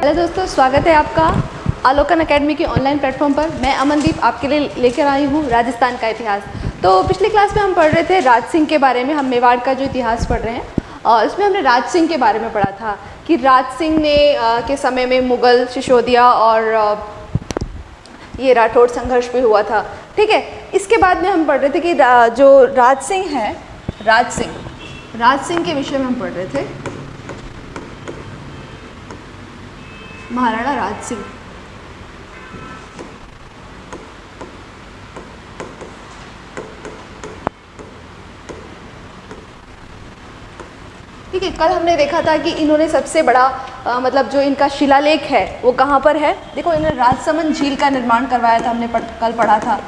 Hello दोस्तों स्वागत है आपका आलोकन एकेडमी के ऑनलाइन प्लेटफॉर्म पर। मैं अमनदीप आपके लिए लेकर आई हूँ राजस्थान का इतिहास। तो पिछली क्लास में हम पढ़ रहे थे राज सिंह के बारे में हम मेवाड़ का जो इतिहास पढ़ रहे हैं। और इसमें हमने राज सिंह के बारे में पढ़ा था कि राज सिंह ने आ, के समय में मुग़ल सिसोदिया और आ, ये राठौड़ संघर्ष भी हुआ था। ठीक है इसके बाद में हम पढ़ रहे थे कि जो राज सिंह है राज सिंह राज सिंह के विषय में हम पढ़ रहे थे। महाराणा राज सिंह ठीक है कल हमने देखा था कि इन्होंने सबसे बड़ा आ, मतलब जो इनका शिलालेख है वो कहाँ पर है? देखो इन्होंने राजसमंद झील का निर्माण करवाया था हमने पढ़, कल पढ़ा था।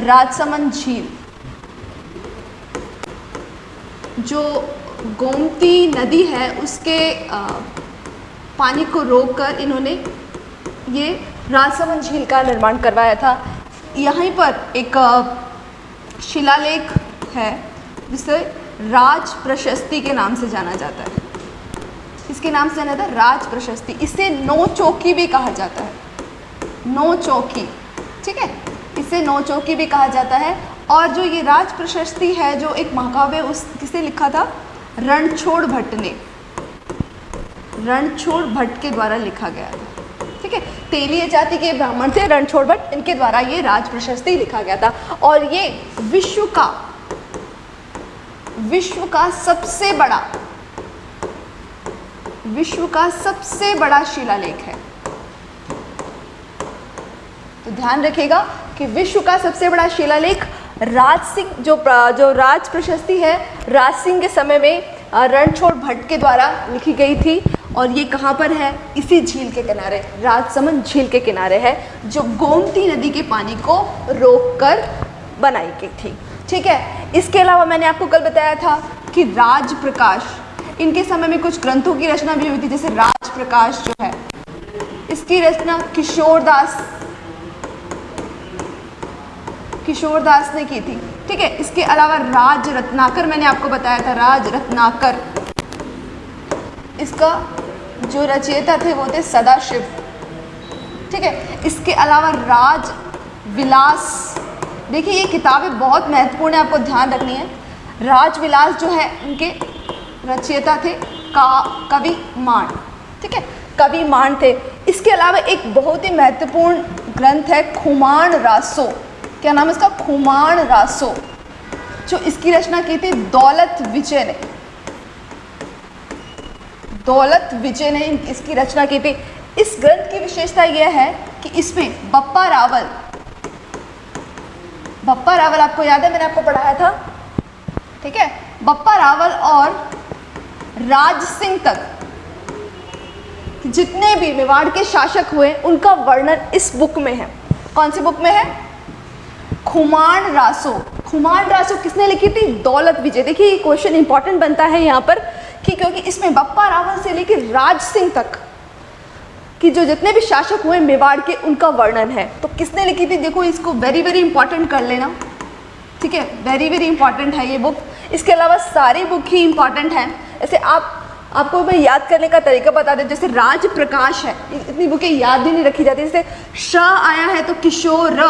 राजसमंद झील। जो गोमती नदी है उसके आ, पानी को रोककर इन्होंने ये राजसमंद झील का निर्माण करवाया था। यहीं पर एक शिलालेख है, जिसे राज प्रशस्ति के नाम से जाना जाता है। इसके नाम से जाना है? राज प्रशस्ति। इसे नौ चौकी भी कहा जाता है। नौ चौकी, ठीक है? इसे नौ चौकी भी कहा जाता है। और जो ये राज प्रशस्ति है, जो एक महाकाव्य उस किसे लिखा था? रणछोड़ भट्ट ने। रणछोड़ भट्ट के द्वारा लिखा गया था। ठीक है? तेलीय जाति के ब्राह्मण थे रणछोड़ भट्ट, इनके द्वारा ये राज प्रशस्ति लिखा गया था। और ये विश्व का विश्व का सबसे बड़ा, विश्व का सबसे बड़ा शिलालेख है। तो ध्यान रखिएगा कि विश्व का सबसे बड़ा शिलालेख राज सिंह, जो जो राज प्रशस्ति है, राज सिंह के समय में रणछोड़ भट्ट के द्वारा लिखी गई थी। और ये कहाँ पर है? इसी झील के किनारे, राजसमंद झील के किनारे है, जो गोमती नदी के पानी को रोककर बनाई गई थी। ठीक है? इसके अलावा मैंने आपको कल बताया था कि राज प्रकाश इनके समय में कुछ ग्रंथों की रचना भी हुई थी, जैसे राज प्रकाश जो है, इसकी रचना किशोर दास किशोर दास ने की थी। ठीक है? इसके अलावा राज रत्नाकर मैंने आपको बताया था राज रत्नाकर इसका जो रचयिता थे वो थे सदाशिव। ठीक है? इसके अलावा राज, विलास, देखिए ये किताबें बहुत महत्वपूर्ण है, आपको ध्यान रखनी है। राजविलास जो है, उनके रचयिता थे का, कवि मान ठीक है? कवि मान थे। इसके अलावा एक बहुत ही महत्वपूर्ण ग्रंथ है खुमान रासो। क्या नाम है इसका? खुमान रासो। जो इसकी रचना की थी, दौलत विजय ने। दौलत विजय ने इसकी रचना की थी। इस ग्रंथ की विशेषता यह है कि इसमें बप्पा रावल बप्पा रावल आपको याद है, मैंने आपको पढ़ाया था, ठीक है? बप्पा रावल और राज सिंह तक जितने भी मेवाड़ के शासक हुए, उनका वर्णन इस बुक में है। कौन सी बुक में है? खुमान रासो। खुमान रासो किसने लिखी थी? दौलत विजय। देखिए, ये क्वेश्चन इंपॉर्टेंट बनता है यहाँ पर। कि क्योंकि इसमें बप्पा रावल से लेकर राज सिंह तक कि जो जितने भी शासक हुए मेवाड़ के, उनका वर्णन है। तो किसने लिखी थी? देखो, इसको वेरी वेरी इंपॉर्टेंट कर लेना। ठीक है? वेरी वेरी इंपॉर्टेंट है ये बुक इसके अलावा सारी बुक ही इंपॉर्टेंट हैं। ऐसे आप, आपको मैं याद करने का तरीका बता दें जैसे राज प्रकाश है इतनी बुकें याद भी नहीं रखी जाती। जैसे शाह आया है तो किशोर,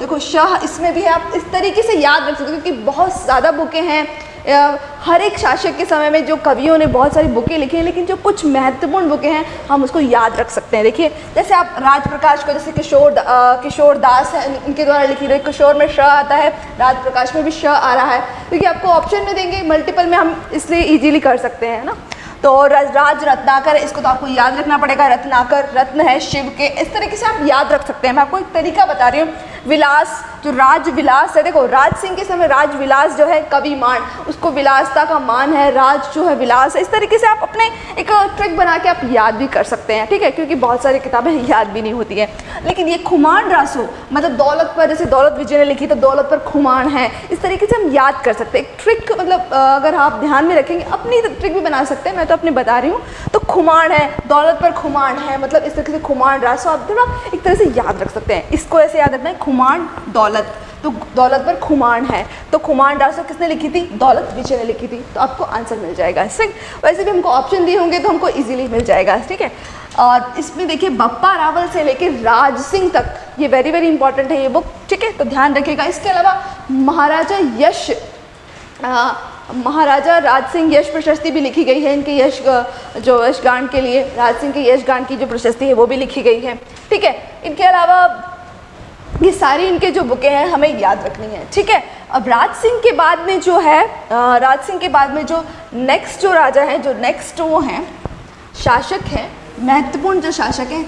देखो शाह इसमें भी है आप इस तरीके से याद रख सकते हो, क्योंकि बहुत ज़्यादा बुकें हैं। हर एक शासक के समय में जो कवियों ने बहुत सारी बुकें लिखी हैं, लेकिन जो कुछ महत्वपूर्ण बुकें हैं, हम उसको याद रख सकते हैं। देखिए, जैसे आप राज प्रकाश को, जैसे किशोर किशोर दास है इनके द्वारा लिखी रही किशोर में श आता है राज प्रकाश में भी श आ रहा है। क्योंकि आपको ऑप्शन में देंगे मल्टीपल में हम इसलिए ईजिली कर सकते हैं ना? तो राज रत्नाकर, इसको तो आपको याद रखना पड़ेगा, रत्नाकर, रत्न है शिव के। इस तरीके से आप याद रख सकते हैं। मैं आपको एक तरीका बता रही हूँ। विलास, जो राज विलास है, देखो, राज सिंह के समय राज विलास जो है कवि मान, उसको विलासता का मान है, राज जो है विलास है, इस तरीके से आप अपने एक ट्रिक बना के आप याद भी कर सकते हैं, ठीक है? क्योंकि बहुत सारी किताबें याद भी नहीं होती हैं। लेकिन ये खुमान रासो मतलब दौलत पर, जैसे दौलत विजय ने लिखी तो दौलत पर खुमान है, इस तरीके से हम याद कर सकते हैं। ट्रिक मतलब अगर आप ध्यान में रखेंगे, अपनी ट्रिक भी बना सकते हैं, मैं तो अपने बता रही हूँ। तो खुमान है, दौलत पर खुमान है मतलब इस तरीके से खुमान रासो, आप थोड़ा एक तरह से याद रख सकते हैं। इसको ऐसे याद रखना है खुमान दौलत। तो दौलत पर खुमान है। तो खुमान रासो किसने लिखी थी? दौलत विजय ने लिखी थी। तो आपको आंसर मिल जाएगा। इससे वैसे भी हमको ऑप्शन दिए होंगे तो हमको इजीली मिल जाएगा, ठीक है? और इसमें देखिए, बप्पा रावल से लेकर राज सिंह तक, ये वेरी वेरी इंपॉर्टेंट है ये बुक ठीक है? तो ध्यान रखिएगा। इसके अलावा महाराजा यश महाराजा राज सिंह यश प्रशस्ति भी लिखी गई है इनके यश जो यशगान के लिए, राज सिंह के यशगान की जो प्रशस्ति है वो भी लिखी गई है, ठीक है? इनके अलावा ये सारी इनके जो बुकें हैं, हमें याद रखनी है, ठीक है? अब राज सिंह के बाद में जो है राज सिंह के बाद में जो नेक्स्ट जो राजा हैं, जो नेक्स्ट वो हैं, शासक हैं, महत्वपूर्ण जो शासक हैं,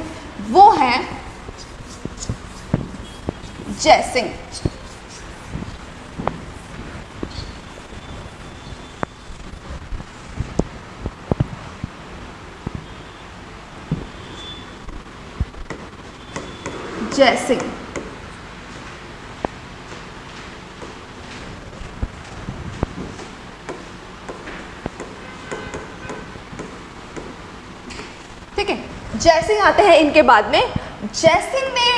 वो हैं जय सिंह। जय सिंह ठीक है जयसिंह आते हैं इनके बाद में। जयसिंह ने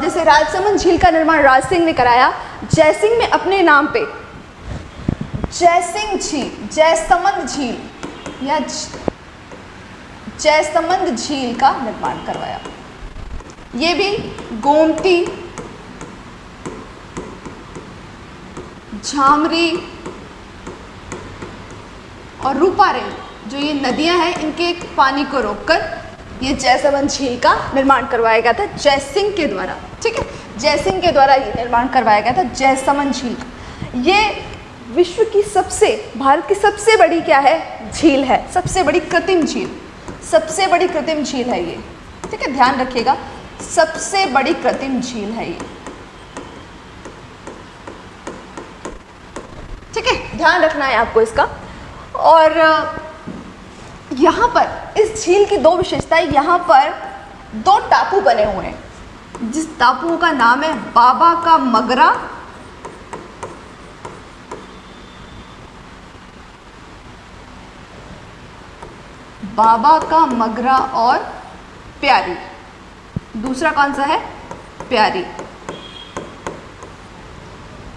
जैसे राजसमंद झील का निर्माण राज सिंह ने कराया। जयसिंह ने अपने नाम पे जयसिंह झील, जयसमंद झील, या जयसमंद झील का निर्माण करवाया। ये भी गोमती झामरी और रूपारेल जो ये नदियाँ हैं, इनके पानी को रोककर ये जयसवन झील का निर्माण करवाया गया था जयसिंह के द्वारा, ठीक है? जयसिंह के द्वारा ये निर्माण करवाया गया था, जयसमन झील। ये विश्व की सबसे, भारत की सबसे बड़ी क्या है? झील है, सबसे बड़ी कृत्रिम झील। सबसे बड़ी कृत्रिम झील है ये, ठीक है? ध्यान रखिएगा, सबसे बड़ी कृत्रिम झील है ये। ठीक है? ध्यान रखना है आपको इसका। और यहाँ पर, इस झील की दो विशेषताएँ यहाँ पर दो टापू बने हुए हैं। जिस टापू का नाम है बाबा का मगरा, बाबा का मगरा और प्यारी। दूसरा कौन सा है? प्यारी।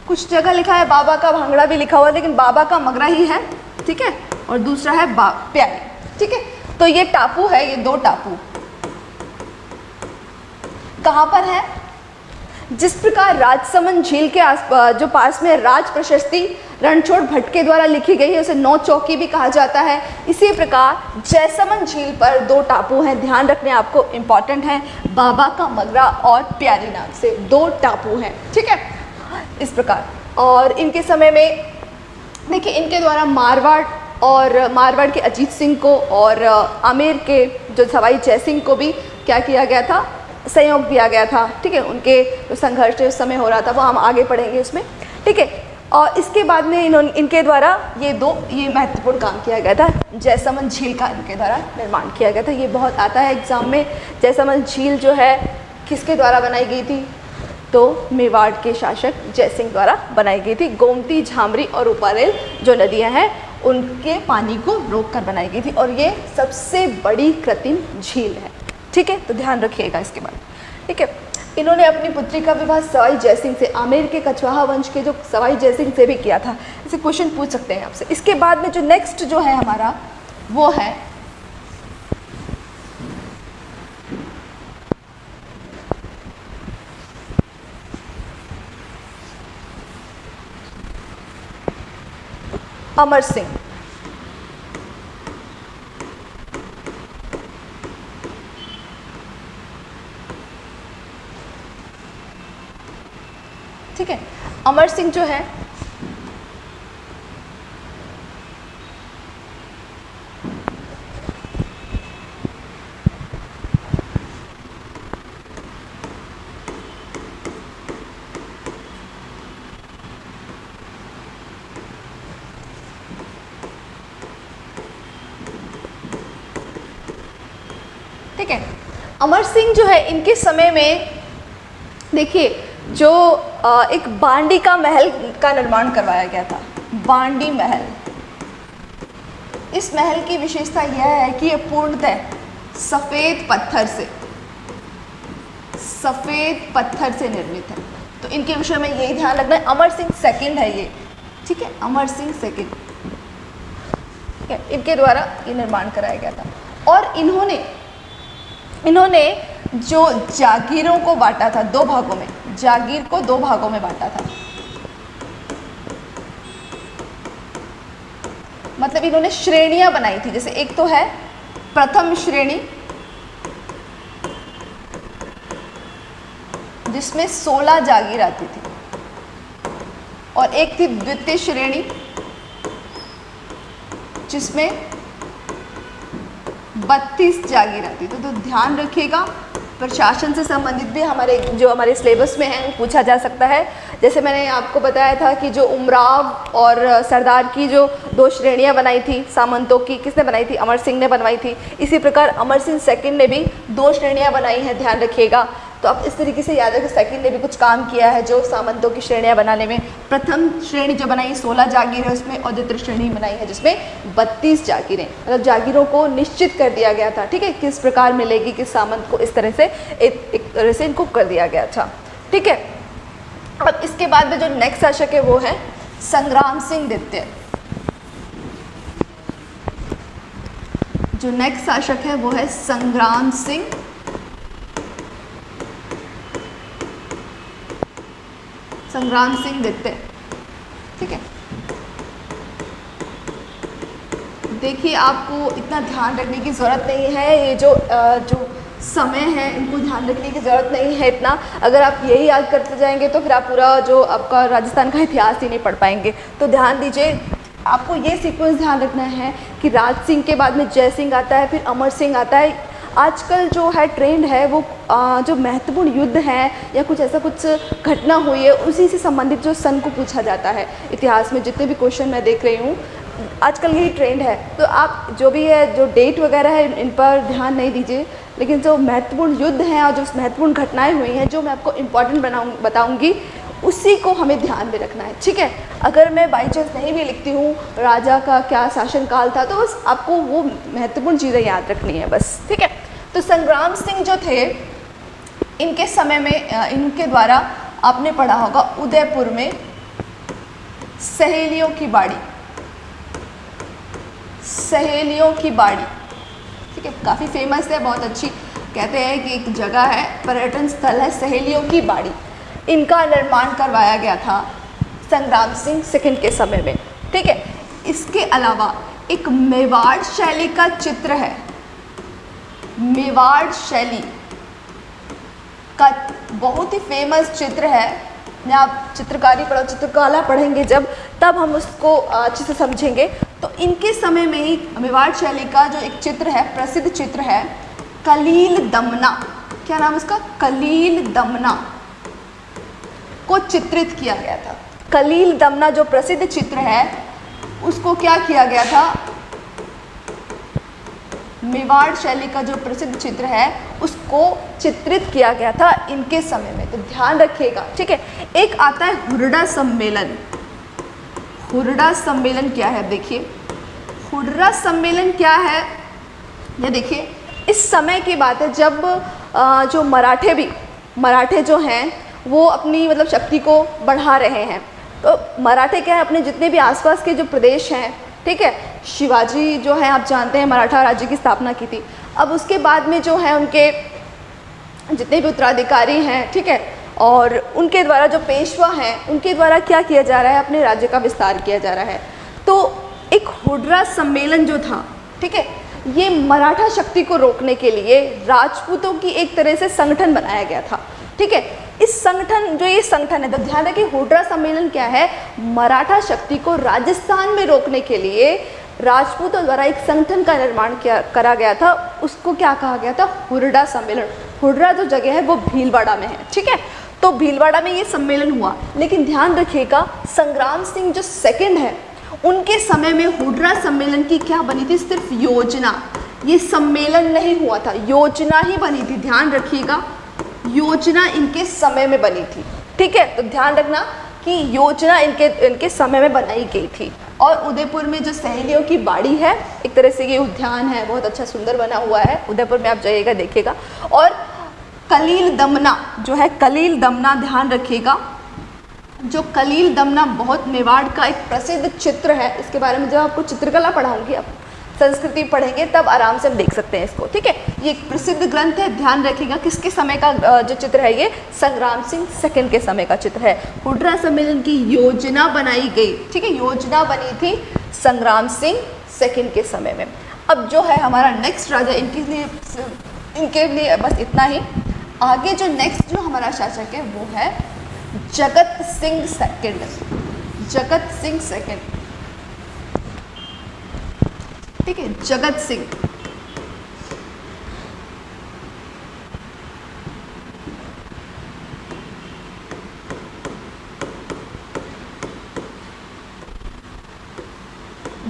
कुछ जगह लिखा है बाबा का भांगड़ा भी लिखा हुआ है, लेकिन बाबा का मगरा ही है, ठीक है? और दूसरा है प्यारी। ठीक है? तो ये टापू है, ये दो टापू। कहाँ पर है? जिस प्रकार राजसमंद झील के आस जो पास में राज प्रशस्ति रणछोड़ भट्ट के द्वारा लिखी गई है, उसे नौ चौकी भी कहा जाता है। इसी प्रकार जयसमन झील पर दो टापू हैं। ध्यान रखने आपको इंपॉर्टेंट है। बाबा का मगरा और प्यारी नाम से दो टापू हैं। ठीक है? इस प्रकार। और इनके समय में, देखिए, इनके द्वारा मारवाड़ और मारवाड़ के अजीत सिंह को और आमेर के जो सवाई जय सिंह को भी क्या किया गया था? सहयोग दिया गया था। ठीक है? उनके जो संघर्ष उस समय हो रहा था, वो हम आगे पढ़ेंगे उसमें। ठीक है? और इसके बाद में इन्होंने इनके द्वारा ये दो, ये महत्वपूर्ण काम किया गया था। जैसमन झील का इनके द्वारा निर्माण किया गया था। ये बहुत आता है एग्ज़ाम में। जैसमन झील जो है, किसके द्वारा बनाई गई थी? तो मेवाड़ के शासक जयसिंह द्वारा बनाई गई थी। गोमती, झामरी और उपारेल जो नदियाँ हैं उनके पानी को रोक कर बनाई गई थी और ये सबसे बड़ी कृत्रिम झील है। ठीक है? तो ध्यान रखिएगा इसके बाद ठीक है? इन्होंने अपनी पुत्री का विवाह सवाई जयसिंह से, आमेर के कछवाहा वंश के जो सवाई जयसिंह से भी किया था। इसे क्वेश्चन पूछ सकते हैं आपसे। इसके बाद में जो नेक्स्ट जो है हमारा, वो है अमर सिंह। ठीक है अमर सिंह जो है अमर सिंह जो है, इनके समय में, देखिए, जो एक बांडी का महल का निर्माण करवाया गया था, बांडी महल। इस महल की विशेषता यह है कि यह पूर्णतः सफ़ेद पत्थर से, सफ़ेद पत्थर से निर्मित है। तो इनके विषय में यही ध्यान रखना है, अमर सिंह सेकंड है ये, ठीक है? अमर सिंह सेकंड इनके द्वारा ये निर्माण कराया गया था। और इन्होंने इन्होंने जो जागीरों को बांटा था, दो भागों में, जागीर को दो भागों में बांटा था। मतलब इन्होंने श्रेणियाँ बनाई थी, जैसे एक तो है, प्रथम श्रेणी, जिसमें 16 जागीर आती थी, और एक थी द्वितीय श्रेणी, जिसमें 32 जागी रहती तो, तो ध्यान रखिएगा प्रशासन से संबंधित भी हमारे जो हमारे सिलेबस में है पूछा जा सकता है। जैसे मैंने आपको बताया था कि जो उमराव और सरदार की जो दो श्रेणियाँ बनाई थी सामंतों की किसने बनाई थी? अमर सिंह ने बनवाई थी। इसी प्रकार अमर सिंह सेकंड ने भी दो श्रेणियाँ बनाई हैं ध्यान रखिएगा। तो आप इस तरीके से याद रखें सेकंड ने भी कुछ काम किया है जो सामंतों की श्रेणियाँ बनाने में। प्रथम श्रेणी जो बनाई सोलह जागीर है उसमें और द्वितीय श्रेणी बनाई है जिसमें बत्तीस जागीरें। मतलब जागीरों को निश्चित कर दिया गया था ठीक है? किस प्रकार मिलेगी किस सामंत को इस तरह से एक, एक तरह से इनको कर दिया गया था ठीक है? अब इसके बाद में जो नेक्स्ट शासक है वो है संग्राम सिंह दित्य जो नेक्स्ट शासक है वो है संग्राम सिंह। संग्राम सिंह द्वितीय ठीक है? देखिए, आपको इतना ध्यान रखने की ज़रूरत नहीं है। ये जो जो समय है, इनको ध्यान रखने की ज़रूरत नहीं है इतना। अगर आप यही याद करते जाएँगे तो फिर आप पूरा जो आपका राजस्थान का इतिहास ही नहीं पढ़ पाएँगे। तो ध्यान दीजिए, आपको ये सीक्वेंस ध्यान रखना है कि राज सिंह के बाद में जय सिंह आता है, फिर अमर सिंह आता है। आजकल जो है ट्रेंड है वो आ, जो महत्वपूर्ण युद्ध है या कुछ ऐसा कुछ घटना हुई है उसी से संबंधित जो सन को पूछा जाता है। इतिहास में जितने भी क्वेश्चन मैं देख रही हूँ आजकल यही ट्रेंड है। तो आप जो भी है जो डेट वगैरह है इन पर ध्यान नहीं दीजिए। लेकिन जो महत्वपूर्ण युद्ध हैं और जो महत्वपूर्ण घटनाएँ हुई हैं जो मैं आपको इंपॉर्टेंट बनाऊँ बताऊँगी उसी को हमें ध्यान में रखना है, ठीक है? अगर मैं बाई चांस नहीं भी लिखती हूँ, राजा का क्या शासनकाल था तो बस आपको वो महत्वपूर्ण चीज़ें याद रखनी है बस, ठीक है? तो संग्राम सिंह जो थे, इनके समय में इनके द्वारा आपने पढ़ा होगा, उदयपुर में सहेलियों की बाड़ी। सहेलियों की बाड़ी, ठीक है? काफ़ी फ़ेमस है, बहुत अच्छी, कहते हैं कि एक जगह है, पर्यटन स्थल है सहेलियों की बाड़ी। इनका निर्माण करवाया गया था संग्राम सिंह सेकंड के समय में। ठीक है? इसके अलावा एक मेवाड़ शैली का चित्र है। मेवाड़ शैली का बहुत ही फ़ेमस चित्र है। मैं आप चित्रकारी पढ़ो, चित्रकला पढ़ेंगे जब, तब हम उसको अच्छे से समझेंगे। तो इनके समय में ही मेवाड़ शैली का जो एक चित्र है, प्रसिद्ध चित्र है, कलील दमना। क्या नाम उसका? कलील दमना। को चित्रित किया गया था। कलील दमना जो प्रसिद्ध चित्र है, उसको क्या किया गया था? मेवाड़ शैली का जो प्रसिद्ध चित्र है, उसको चित्रित किया गया था इनके समय में। तो ध्यान रखिएगा, ठीक है? एक आता है हुरडा सम्मेलन। हुरडा सम्मेलन क्या है? देखिए। हुर्रा सम्मेलन क्या है? ये देखिए, इस समय की बात है जब जो मराठे भी, मराठे जो हैं वो अपनी मतलब शक्ति को बढ़ा रहे हैं। तो मराठे क्या है? अपने जितने भी आसपास के जो प्रदेश हैं, ठीक है? शिवाजी जो है, आप जानते हैं, मराठा राज्य की स्थापना की थी। अब उसके बाद में जो है, उनके जितने भी उत्तराधिकारी हैं, ठीक है? और उनके द्वारा जो पेशवा हैं, उनके द्वारा क्या किया जा रहा है? अपने राज्य का विस्तार किया जा रहा है। तो एक हुड्रा सम्मेलन जो था, ठीक है? ये मराठा शक्ति को रोकने के लिए राजपूतों की एक तरह से संगठन बनाया गया था, ठीक है? इस संगठन, जो ये संगठन है तो ध्यान रखिए हुड्रा सम्मेलन क्या है? मराठा शक्ति को राजस्थान में रोकने के लिए राजपूतों द्वारा एक संगठन का निर्माण किया, करा गया था। उसको क्या कहा गया था? हुरडा सम्मेलन। हुड्रा जो जगह है, वो भीलवाड़ा में है, ठीक है? तो भीलवाड़ा में ये सम्मेलन हुआ। लेकिन ध्यान रखिएगा, संग्राम सिंह जो सेकंड है, उनके समय में हुड्रा सम्मेलन की क्या बनी थी? सिर्फ़ योजना। ये सम्मेलन नहीं हुआ था। योजना ही बनी थी। ध्यान रखिएगा योजना इनके समय में बनी थी। ठीक है तो ध्यान रखना कि योजना इनके इनके समय में बनाई गई थी। और उदयपुर में जो सहेलियों की बाड़ी है, एक तरह से ये उद्यान है, बहुत अच्छा सुंदर बना हुआ है। उदयपुर में आप जाइएगा, देखिएगा। और कलील दमना, जो है कलील दमना, ध्यान रखिएगा। जो कलील दमना बहुत मेवाड़ का एक प्रसिद्ध चित्र है इसके बारे में जब आपको चित्रकला पढ़ाऊँगी, आप संस्कृति पढ़ेंगे, तब आराम से हम देख सकते हैं इसको, ठीक है? ये एक प्रसिद्ध ग्रंथ है, ध्यान रखिएगा, किसके समय का जो चित्र है ये? संग्राम सिंह सेकंड के समय का चित्र है। हुड्रा सम्मेलन की योजना बनाई गई, ठीक है? योजना बनी थी संग्राम सिंह सेकंड के समय में। अब जो है हमारा नेक्स्ट राजा, इनके लिए इनके लिए बस इतना ही। आगे जो नेक्स्ट जो हमारा शासक है, वो है जगत सिंह सेकंड। जगत सिंह सेकंड। ठीक है, जगत सिंह।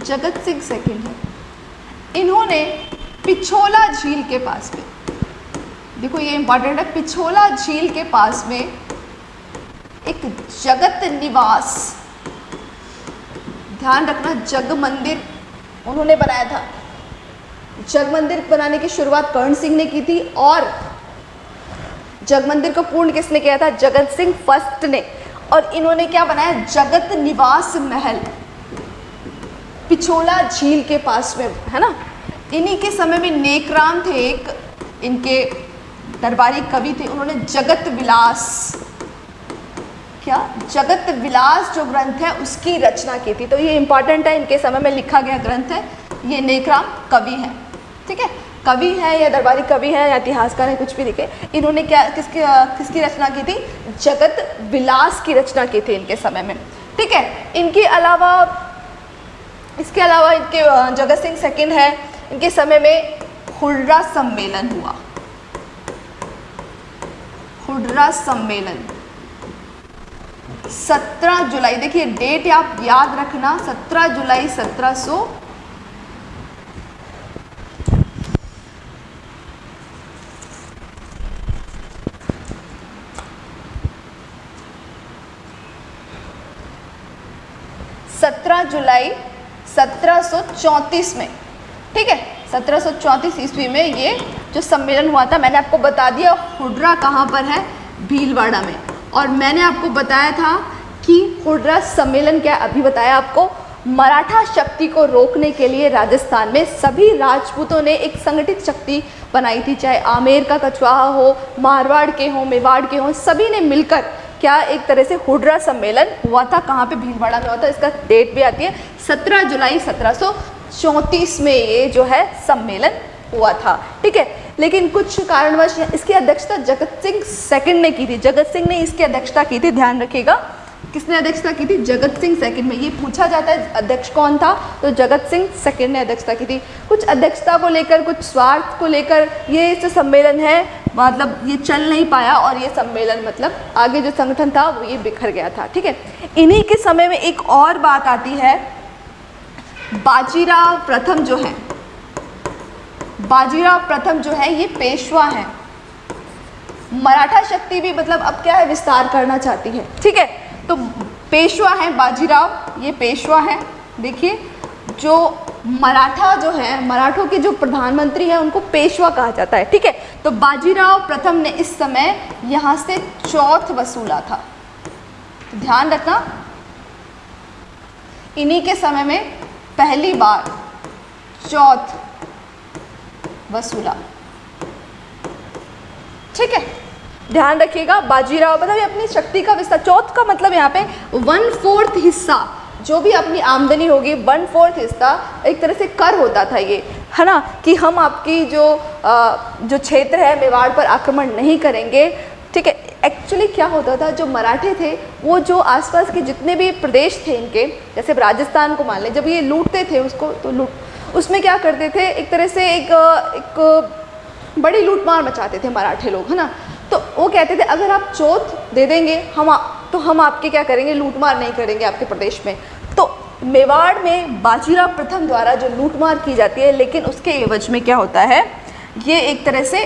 जगत सिंह सेकंड है। इन्होंने पिछोला झील के पास में, देखो ये इंपॉर्टेंट है पिछोला झील के पास में एक जगत निवास। ध्यान रखना, जग मंदिर उन्होंने बनाया था। जग मंदिर बनाने की शुरुआत कर्ण सिंह ने की थी और जग मंदिर को पूर्ण किसने किया था? जगत सिंह फ़र्स्ट ने। और इन्होंने क्या बनाया? जगत निवास महल। पिछोला झील के पास में, है ना? इन्हीं के समय में नेकराम थे एक, इनके दरबारी कवि थे, उन्होंने जगत विलास क्या जगत विलास जो ग्रंथ है उसकी रचना की थी। तो ये इंपॉर्टेंट है, इनके समय में लिखा गया ग्रंथ है। ये नेकराम कवि है, ठीक है? कवि है या दरबारी कवि है या इतिहासकार है, कुछ भी लिखे इन्होंने क्या, किसकी किसकी रचना की थी? जगत विलास की रचना की थी इनके समय में, ठीक है? इनके अलावा, इसके अलावा इनके जगत सिंह सेकंड है। इनके समय में हुड्रा सम्मेलन हुआ। हुड्रा सम्मेलन। 17 जुलाई, देखिए डेट आप याद रखना 17 जुलाई 1700 सत्रह जुलाई 1734 में, ठीक है? 1734 ईस्वी में ये जो सम्मेलन हुआ था, मैंने आपको बता दिया, हुड्रा कहाँ पर है? भीलवाड़ा में। और मैंने आपको बताया था कि हुड्रा सम्मेलन क्या अभी बताया आपको, मराठा शक्ति को रोकने के लिए राजस्थान में सभी राजपूतों ने एक संगठित शक्ति बनाई थी, चाहे आमेर का कछवाहा हो, मारवाड़ के हो, मेवाड़ के हो, सभी ने मिलकर क्या एक तरह से हुड्रा सम्मेलन हुआ था? कहाँ पे? भीलवाड़ा में हुआ था। इसका डेट भी आती है 17 जुलाई सत्रह सौ चौंतीस में ये जो है सम्मेलन हुआ था। ठीक है लेकिन कुछ कारणवश इसकी अध्यक्षता जगत सिंह सेकंड ने की थी। जगत सिंह ने इसकी अध्यक्षता की थी, ध्यान रखिएगा। किसने अध्यक्षता की थी? जगत सिंह सेकंड में। ये पूछा जाता है, अध्यक्ष कौन था? तो जगत सिंह सेकंड ने अध्यक्षता की थी। कुछ अध्यक्षता को लेकर, कुछ स्वार्थ को लेकर ये जो सम्मेलन है मतलब ये चल नहीं पाया और ये सम्मेलन मतलब आगे जो संगठन था, वो ये बिखर गया था। ठीक है? इन्हीं के समय में एक और बात आती है। बाजीराव प्रथम जो है बाजीराव प्रथम जो है, ये पेशवा है। मराठा शक्ति भी मतलब अब क्या है, विस्तार करना चाहती है। ठीक है तो पेशवा है बाजीराव, ये पेशवा है। देखिए, जो मराठा जो है, मराठों के जो प्रधानमंत्री हैं, उनको पेशवा कहा जाता है। ठीक है तो बाजीराव प्रथम ने इस समय यहाँ से चौथ वसूला था। तो ध्यान रखना, इन्हीं के समय में पहली बार चौथ वसूला। ठीक है? ध्यान रखिएगा बाजीराव मतलब अपनी शक्ति का विस्तार चौथ का मतलब यहाँ पे वन फोर्थ हिस्सा जो भी अपनी आमदनी होगी वन फोर्थ हिस्सा एक तरह से कर होता था ये। है ना? कि हम आपकी जो आ, जो क्षेत्र है मेवाड़ पर आक्रमण नहीं करेंगे। ठीक है? एक्चुअली क्या होता था जो मराठे थे वो जो आसपास के जितने भी प्रदेश थे इनके जैसे राजस्थान को मान लें जब ये लूटते थे उसको तो लूट उसमें क्या करते थे? एक तरह से एक एक बड़ी लूटमार मचाते थे मराठे लोग है ना? तो वो कहते थे अगर आप चौथ दे देंगे हम आ, तो हम आपके क्या करेंगे? लूटमार नहीं करेंगे आपके प्रदेश में। तो मेवाड़ में बाजीराव प्रथम द्वारा जो लूटमार की जाती है लेकिन उसके एवज में क्या होता है? ये एक तरह से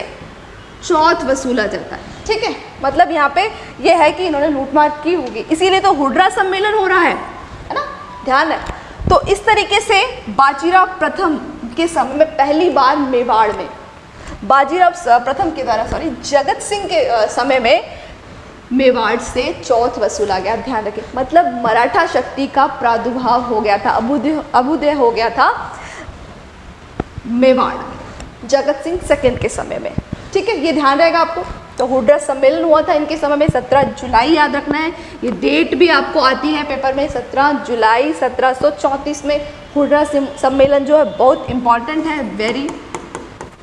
चौथ वसूला जाता है। ठीक है? मतलब यहाँ पे ये है कि इन्होंने लूटमार की होगी। इसीलिए तो हुड्रा सम्मेलन हो रहा है है ना? ध्यान है तो इस तरीके से बाजीराव प्रथम के समय में पहली बार मेवाड़ में, बाजीराव प्रथम के द्वारा सॉरी जगत सिंह के समय में मेवाड़ से चौथ वसूला गया, ध्यान रखें। मतलब मराठा शक्ति का प्रादुर्भाव हो गया था अभुदय अभुदय हो गया था मेवाड़ जगत सिंह सेकंड के समय में। ठीक है, ये ध्यान रहेगा आपको? तो हुड्रा सम्मेलन हुआ था इनके समय में 17 जुलाई याद रखना है। ये डेट भी आपको आती है पेपर में 17 जुलाई 1734 में हुड्रा सम्मेलन जो है, बहुत इंपॉर्टेंट है वेरी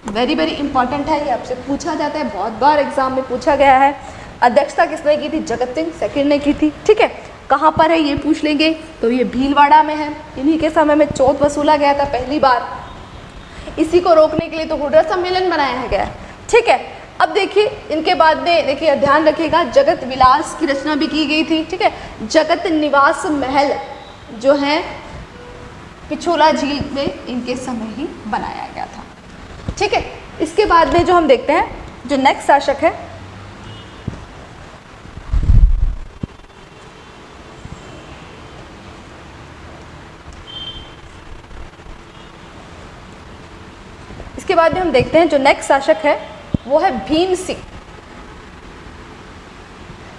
वेरी वेरी इंपॉर्टेंट है। ये आपसे पूछा जाता है, बहुत बार एग्ज़ाम में पूछा गया है। अध्यक्षता किसने की थी? जगत सिंह सेकेंड ने की थी, ठीक है? कहाँ पर है ये पूछ लेंगे। तो ये भीलवाड़ा में है। इन्हीं के समय में चौथ वसूला गया था पहली बार। इसी को रोकने के लिए तो हुड्रा सम्मेलन बनाया गया, ठीक है? अब देखिए, इनके बाद में, देखिए ध्यान रखिएगा, जगत विलास की रचना भी की गई थी, ठीक है? जगत निवास महल जो है, पिछोला झील में इनके समय ही बनाया गया था, ठीक है? इसके बाद में जो हम देखते हैं, जो नेक्स्ट शासक है, इसके बाद में हम देखते हैं, जो नेक्स्ट शासक है वो है भीम सिंह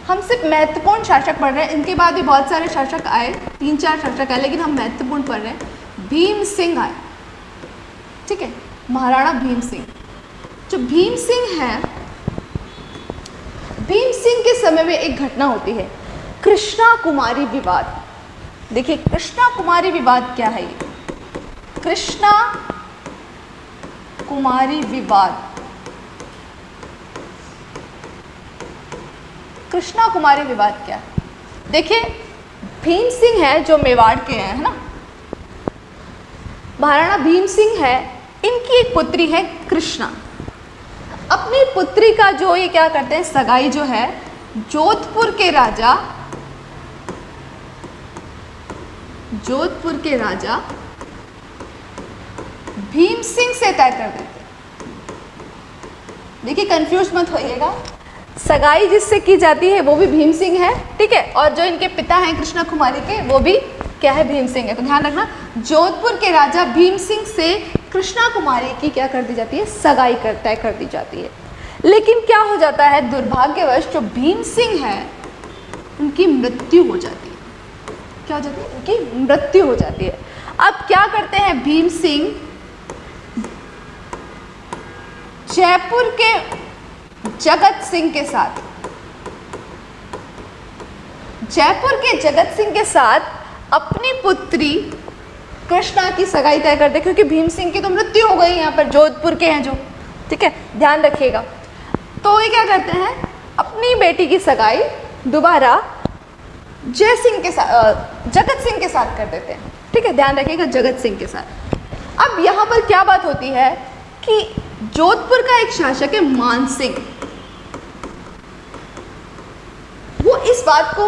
हम सिर्फ़ महत्वपूर्ण शासक पढ़ रहे हैं। इनके बाद भी बहुत सारे शासक आए, तीन चार शासक आए, लेकिन हम महत्वपूर्ण पढ़ रहे हैं। भीम सिंह आए। ठीक है, महाराणा भीम सिंह जो भीम सिंह है भीम सिंह के समय में एक घटना होती है। कृष्णा कुमारी विवाद। देखिए, कृष्णा कुमारी विवाद क्या है ये? कृष्णा कुमारी विवाद। कृष्णा कुमारी विवाद क्या। देखिए, भीम सिंह है जो मेवाड़ के हैं, है ना? महाराणा भीम सिंह है, इनकी एक पुत्री है कृष्णा। अपनी पुत्री का जो ये क्या करते हैं, सगाई जो है, जोधपुर के राजा, जोधपुर के राजा भीम सिंह से तय कर देते देखिए कंफ्यूज मत होइएगा। सगाई जिससे की जाती है, वो भी भीम सिंह है, ठीक है? और जो इनके पिता हैं कृष्णा कुमारी के, वो भी क्या है, भीम सिंह है। तो ध्यान रखना, जोधपुर के राजा भीम सिंह से कृष्णा कुमारी की क्या कर दी जाती है? सगाई कर, तय कर दी जाती है। लेकिन क्या हो जाता है, दुर्भाग्यवश जो भीम सिंह है, उनकी मृत्यु हो जाती है। क्या हो जाती है? उनकी मृत्यु हो जाती है। अब क्या करते हैं भीम सिंह? जयपुर के जगत सिंह के साथ। जयपुर के जगत सिंह के साथ अपनी पुत्री कृष्णा की सगाई तय करते क्योंकि भीम सिंह की तो मृत्यु हो गई यहाँ पर, जोधपुर के हैं जो। ठीक है, ध्यान रखिएगा। तो ये क्या करते हैं, अपनी बेटी की सगाई दोबारा जय सिंह के साथ जगत सिंह के साथ कर देते हैं। ठीक है, ध्यान रखिएगा, जगत सिंह के साथ। अब यहाँ पर क्या बात होती है कि जोधपुर का एक शासक है मान सिंह। वो इस बात को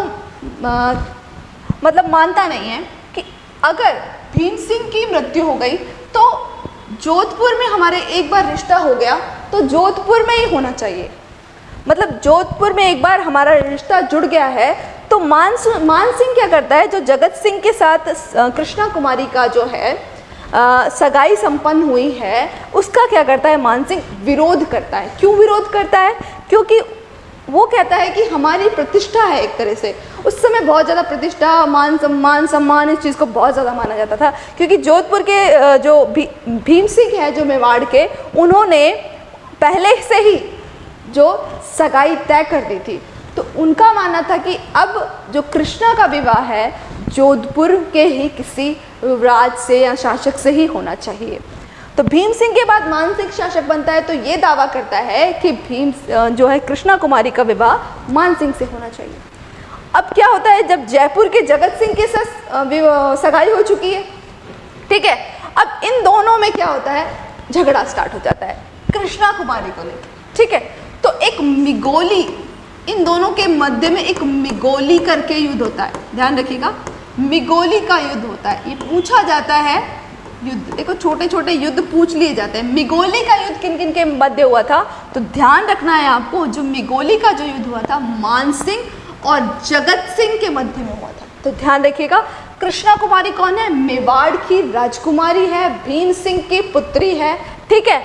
आ, मतलब मानता नहीं है कि अगर भीम सिंह की मृत्यु हो गई तो जोधपुर में हमारे एक बार रिश्ता हो गया तो जोधपुर में ही होना चाहिए। मतलब जोधपुर में एक बार हमारा रिश्ता जुड़ गया है तो मान मान सिंह क्या करता है? जो जगत सिंह के साथ कृष्णा कुमारी का जो है आ, सगाई संपन्न हुई है उसका क्या करता है? मानसिंह विरोध करता है। क्यों विरोध करता है? क्योंकि वो कहता है कि हमारी प्रतिष्ठा है एक तरह से। उस समय बहुत ज़्यादा प्रतिष्ठा मान सम्मान सम्मान इस चीज़ को बहुत ज़्यादा माना जाता था। क्योंकि जोधपुर के जो भी, भीम सिंह है जो मेवाड़ के उन्होंने पहले से ही जो सगाई तय कर दी थी। तो उनका मानना था कि अब जो कृष्णा का विवाह है जोधपुर के ही किसी राज से या शासक से ही होना चाहिए। तो भीम सिंह के बाद मान सिंह शासक बनता है तो ये दावा करता है कि भीम जो है कृष्णा कुमारी का विवाह मान सिंह से होना चाहिए। अब क्या होता है, जब जयपुर के जगत सिंह के साथ सगाई हो चुकी है, ठीक है? अब इन दोनों में क्या होता है, झगड़ा स्टार्ट हो जाता है, कृष्णा कुमारी को लेकर ठीक है? तो एक मिगोली, इन दोनों के मध्य में एक मिगोली करके युद्ध होता है, ध्यान रखिएगा, मिगोली का युद्ध होता है। ये पूछा जाता है युद्ध, देखो छोटे छोटे युद्ध पूछ लिए जाते हैं। मिगोली का युद्ध किन किन के मध्य हुआ था? तो ध्यान रखना है आपको, जो मिगोली का जो युद्ध हुआ था, मान सिंह और जगत सिंह के मध्य में हुआ था। तो ध्यान रखिएगा, कृष्णा कुमारी कौन है? मेवाड़ की राजकुमारी है, भीम सिंह की पुत्री है। ठीक है,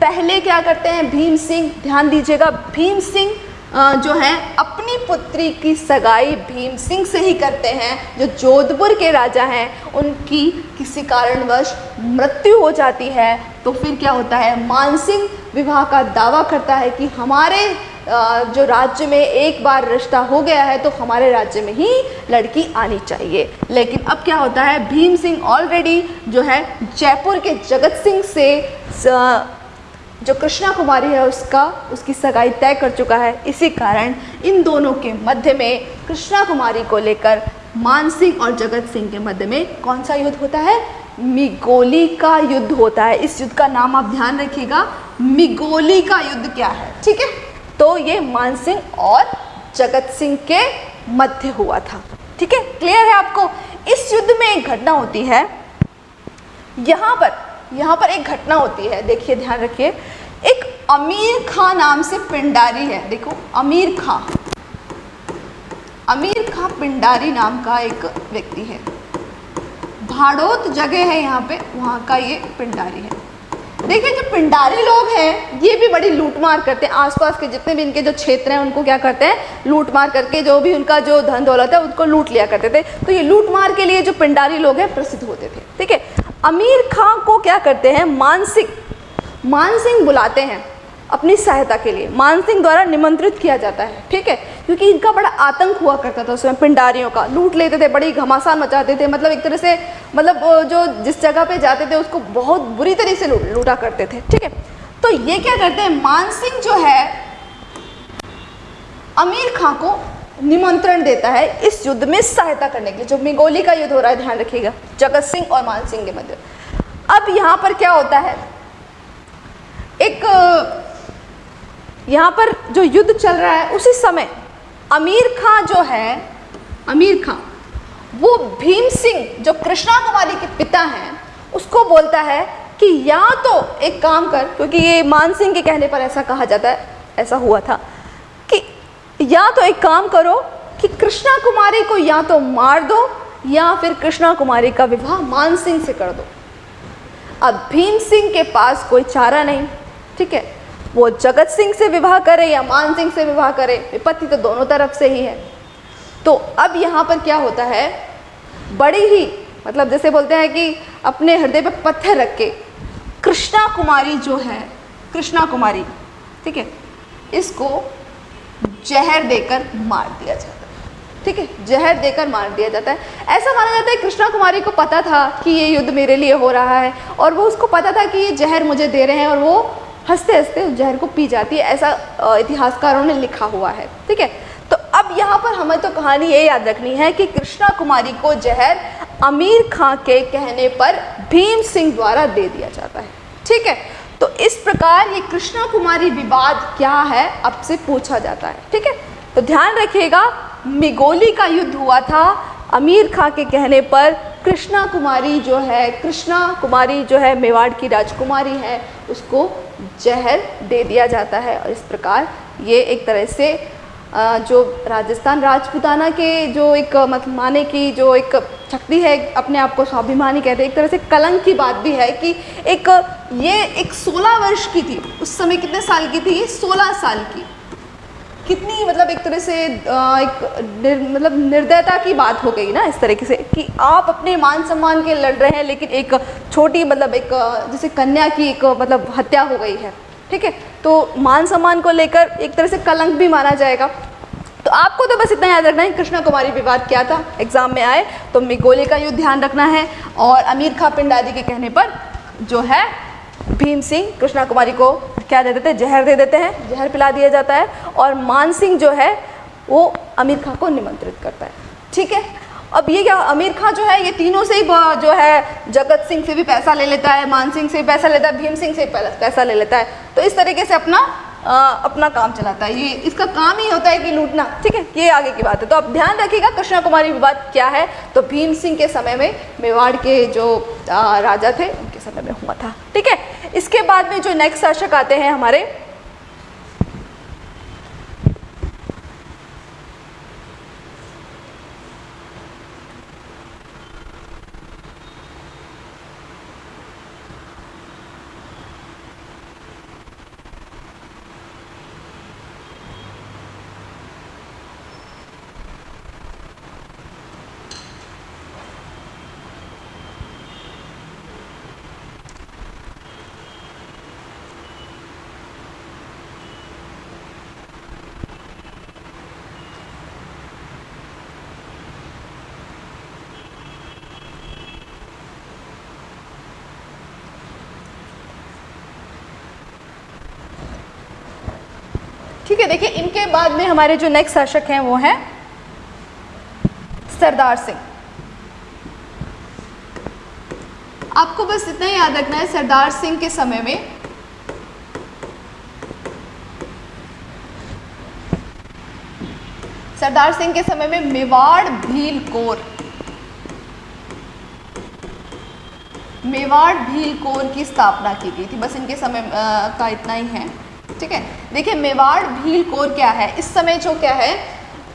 पहले क्या करते हैं भीम सिंह? ध्यान दीजिएगा, भीम सिंह जो है, अपनी पुत्री की सगाई भीम सिंह से ही करते हैं, जो जोधपुर के राजा हैं, उनकी किसी कारणवश मृत्यु हो जाती है। तो फिर क्या होता है मानसिंह विवाह का दावा करता है कि हमारे जो राज्य में एक बार रिश्ता हो गया है तो हमारे राज्य में ही लड़की आनी चाहिए। लेकिन अब क्या होता है, भीम सिंह ऑलरेडी जो है, जयपुर के जगत सिंह से जो कृष्णा कुमारी है उसका, उसकी सगाई तय कर चुका है। इसी कारण इन दोनों के मध्य में कृष्णा कुमारी को लेकर मान सिंह और जगत सिंह के मध्य में कौन सा युद्ध होता है? मिगोली का युद्ध होता है। इस युद्ध का नाम आप ध्यान रखिएगा। मिगोली का युद्ध क्या है? ठीक है? तो ये मान सिंह और जगत सिंह के मध्य हुआ था। ठीक है? क्लियर है आपको? इस युद्ध में एक घटना होती है। यहाँ पर यहाँ पर एक घटना होती है, देखिए ध्यान रखिए। एक अमीर खां नाम से पिंडारी है, देखो, अमीर खां। अमीर खां पिंडारी नाम का एक व्यक्ति है। भाड़ोत जगह है यहाँ पे, वहाँ का ये पिंडारी है। देखिए, जो पिंडारी लोग हैं, ये भी बड़ी लूटमार करते हैं। आसपास के जितने भी इनके जो क्षेत्र हैं, उनको क्या करते हैं? लूटमार करके जो भी उनका जो धन दौलत है, उनको लूट लिया करते थे। तो ये लूटमार के लिए जो पिंडारी लोग हैं, प्रसिद्ध होते थे। ठीक है? अमीर खां को क्या करते हैं? मानसिक, मानसिंह बुलाते हैं अपनी सहायता के लिए। मानसिंह द्वारा निमंत्रित किया जाता है, ठीक है? क्योंकि इनका बड़ा आतंक हुआ करता था उसमें, पिंडारियों का। लूट लेते थे, बड़ी घमासान मचाते थे मतलब एक तरह से मतलब जो जिस जगह पे जाते थे, उसको बहुत बुरी तरह से लूट लूटा करते थे, ठीक है? तो ये क्या करते हैं? मानसिंह जो है, अमीर खां को निमंत्रण देता है इस युद्ध में सहायता करने के लिए। जो मिगोली का युद्ध हो रहा है, ध्यान रखिएगा, जगत सिंह और मान सिंह के मध्य। अब यहाँ पर क्या होता है? एक, यहाँ पर जो युद्ध चल रहा है, उसी समय अमीर खां जो है, अमीर खां, वो भीम सिंह, जो कृष्णा कुमारी के पिता हैं, उसको बोलता है कि या तो एक काम कर, क्योंकि ये मान सिंह के कहने पर ऐसा कहा जाता है, ऐसा हुआ था या तो एक काम करो कि कृष्णा कुमारी को या तो मार दो, या फिर कृष्णा कुमारी का विवाह मान सिंह से कर दो। अब भीम सिंह के पास कोई चारा नहीं, ठीक है? वो जगत सिंह से विवाह करे या मान सिंह से विवाह करे, विपत्ति तो दोनों तरफ़ से ही है। तो अब यहाँ पर क्या होता है? बड़ी ही मतलब जैसे बोलते हैं कि अपने हृदय पर पत्थर रख के कृष्णा कुमारी जो है, कृष्णा कुमारी, ठीक है? इसको जहर देकर मार दिया जाता है। ठीक है? जहर देकर मार दिया जाता है। ऐसा माना जाता है कृष्णा कुमारी को पता था कि ये युद्ध मेरे लिए हो रहा है और वो उसको पता था कि ये जहर मुझे दे रहे हैं और वो हँसते हँसते उस जहर को पी जाती है, ऐसा इतिहासकारों ने लिखा हुआ है। ठीक है? तो अब यहाँ पर हमें तो कहानी ये याद रखनी है कि कृष्णा कुमारी को जहर अमीर खां के कहने पर भीम सिंह द्वारा दे दिया जाता है। ठीक है? तो इस प्रकार ये कृष्णा कुमारी विवाद क्या है, अब से पूछा जाता है, ठीक है? तो ध्यान रखिएगा, मिगोली का युद्ध हुआ था, अमीर खां के कहने पर कृष्णा कुमारी जो है, कृष्णा कुमारी जो है, मेवाड़ की राजकुमारी है, उसको जहर दे दिया जाता है और इस प्रकार ये एक तरह से जो राजस्थान राजपूताना के जो एक मतलब माने की जो एक शक्ति है अपने आप को स्वाभिमानी कहते हैं। एक तरह से कलंक की बात भी है कि एक ये एक 16 वर्ष की थी। उस समय कितने साल की थी? ये 16 साल की। कितनी मतलब एक तरह से एक निर, मतलब निर्दयता की बात हो गई ना इस तरीके से कि आप अपने मान सम्मान के लड़ रहे हैं लेकिन एक छोटी मतलब एक जैसे कन्या की एक मतलब हत्या हो गई है। ठीक है? तो मान सम्मान को लेकर एक तरह से कलंक भी माना जाएगा। तो आपको तो बस इतना याद रखना है, कृष्णा कुमारी विवाद क्या था? एग्ज़ाम में आए तो मिगोले का युद्ध ध्यान रखना है और अमीर खां पिंडारी के कहने पर जो है, भीम सिंह कृष्णा कुमारी को क्या दे देते हैं? जहर दे देते हैं, जहर पिला दिया जाता है और मान सिंह जो है, वो अमीर खां को निमंत्रित करता है। ठीक है? अब ये क्या अमीर खां जो है ये तीनों से ही जो है जगत सिंह से भी पैसा ले लेता है मान सिंह से भी पैसा लेता है भीम सिंह से पैसा ले लेता है। तो इस तरीके से अपना आ, अपना काम चलाता है। ये इसका काम ही होता है कि लूटना ठीक है? ये आगे की बात है। तो अब ध्यान रखिएगा कृष्णा कुमारी विवाद क्या है? तो भीम सिंह के समय में मेवाड़ के जो आ, राजा थे उनके समय में हुआ था ठीक है? इसके बाद में जो नेक्स्ट शासक आते हैं हमारे देखिए इनके बाद में हमारे जो नेक्स्ट शासक हैं वो हैं सरदार सिंह। आपको बस इतना ही याद रखना है सरदार सिंह के समय में। सरदार सिंह के समय में मेवाड़ भील कोर। मेवाड़ भील कोर की स्थापना की गई थी। बस इनके समय आ, का इतना ही है। ठीक है? देखिए, मेवाड़ भील कोर क्या है? इस समय जो क्या है,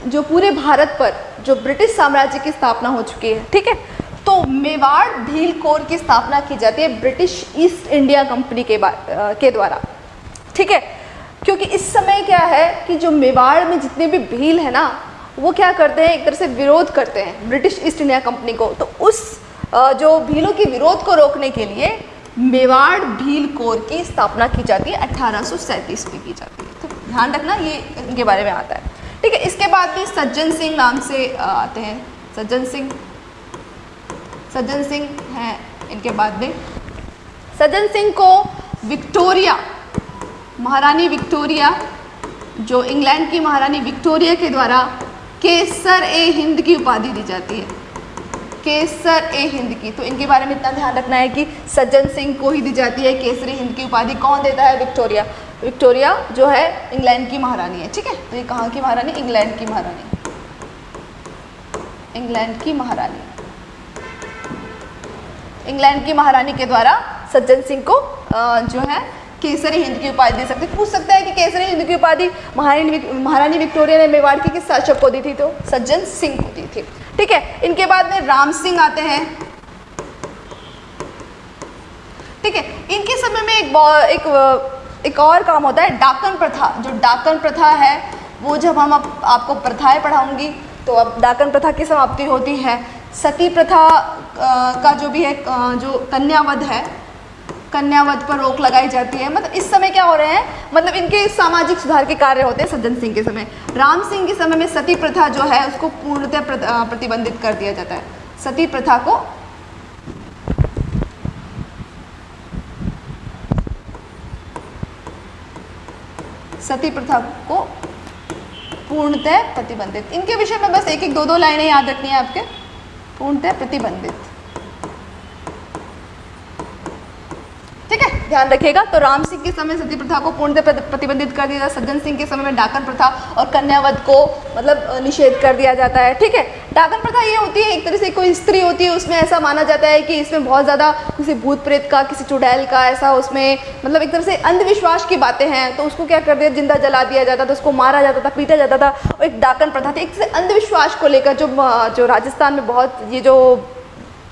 जो पूरे भारत पर जो ब्रिटिश साम्राज्य की स्थापना हो चुकी है, ठीक है? तो मेवाड़ भील कोर की स्थापना की जाती है ब्रिटिश ईस्ट इंडिया कंपनी के के द्वारा, ठीक है? क्योंकि इस समय क्या है कि जो मेवाड़ में जितने भी भील है ना, वो क्या करते हैं, एक तरह से विरोध करते हैं ब्रिटिश ईस्ट इंडिया कंपनी को। तो उस जो भीलों के विरोध को रोकने के लिए मेवाड़ भील कोर की स्थापना की जाती है अट्ठारह में की जाती है। तो ध्यान रखना, ये इनके बारे में आता है। ठीक है, इसके बाद भी सज्जन सिंह नाम से आते हैं। सज्जन सिंह सज्जन सिंह हैं इनके बाद में। सज्जन सिंह को विक्टोरिया, महारानी विक्टोरिया, जो इंग्लैंड की महारानी विक्टोरिया के द्वारा केसर ए हिंद की उपाधि दी जाती है। केसर ए हिंद की। तो इनके बारे में इतना ध्यान रखना है कि सज्जन सिंह को ही दी जाती है केसरी हिंद की उपाधि। कौन देता है? विक्टोरिया। विक्टोरिया जो है इंग्लैंड की महारानी है, ठीक है? तो ये कहाँ की महारानी? इंग्लैंड की महारानी। इंग्लैंड की महारानी। इंग्लैंड की महारानी के द्वारा सज्जन सिंह को जो है केसरी हिंद की उपाधि दे सकते पूछ सकता है कि केसरी हिंद की उपाधि महारानी महारानी विक्टोरिया ने मेवाड़ की किस शासक को दी थी तो? सज्जन सिंह को दी थी। ठीक है इनके बाद में राम सिंह आते हैं। ठीक है इनके समय में एक एक एक और काम होता है डाकन प्रथा। जो डाकन प्रथा है वो जब हम आप, आपको प्रथाएँ पढ़ाऊँगी तो अब डाकन प्रथा की समाप्ति होती है। सती प्रथा का जो भी है जो कन्यावध है कन्यावध पर रोक लगाई जाती है। मतलब इस समय क्या हो रहे हैं? मतलब इनके सामाजिक सुधार के कार्य होते हैं सज्जन सिंह के समय। राम सिंह के समय में सती प्रथा जो है, उसको पूर्णतः प्रतिबंधित कर दिया जाता है। सती प्रथा को सती प्रथा को पूर्णतः प्रतिबंधित। इनके विषय में बस एक एक दो दो लाइनें याद रखनी है आपके। पूर्णतः प्रतिबंधित। ठीक है? ध्यान रखिएगा तो राम सिंह के समय सती प्रथा को पूर्ण प्रतिबंधित कर दिया जाता सज्जन सिंह के समय में डाकन प्रथा और कन्यावध को मतलब निषेध कर दिया जाता है। ठीक है? डाकन प्रथा ये होती है, एक तरह से कोई स्त्री होती है, उसमें ऐसा माना जाता है कि इसमें बहुत ज़्यादा किसी भूत प्रेत का, किसी चुड़ैल का, ऐसा उसमें मतलब एक तरह से अंधविश्वास की बातें हैं। तो उसको क्या कर दिया, ज़िंदा जला दिया जाता था, उसको मारा जाता था, पीटा जाता था। और एक डाकन प्रथा थी, एक तरह से अंधविश्वास को लेकर जो जो राजस्थान में बहुत, ये जो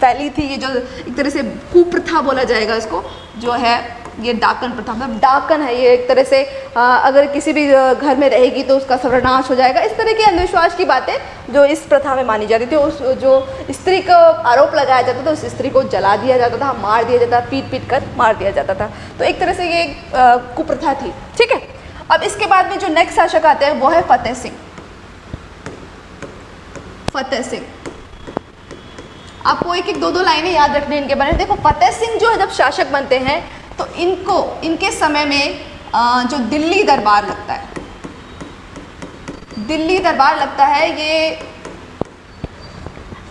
फैली थी ये जो एक तरह से कुप्रथा बोला जाएगा इसको जो है ये डाकन प्रथा मतलब डाकन है ये एक तरह से आ, अगर किसी भी घर में रहेगी तो उसका सर्वनाश हो जाएगा। इस तरह के अंधविश्वास की बातें जो इस प्रथा में मानी जाती थी उस जो स्त्री को आरोप लगाया जाता था उस स्त्री को जला दिया जाता था मार दिया जाता पीट पीट कर मार दिया जाता था। तो एक तरह से ये कुप्रथा थी ठीक है? अब इसके बाद में जो नेक्स्ट शासक आते हैं वो है फतेह सिंह। फतेह सिंह। आपको एक एक दो दो लाइनें याद रखनी इनके बारे में। देखो, फतेह सिंह जो है, जब शासक बनते हैं तो इनको, इनके समय में जो दिल्ली दरबार लगता है, दिल्ली दरबार लगता है, ये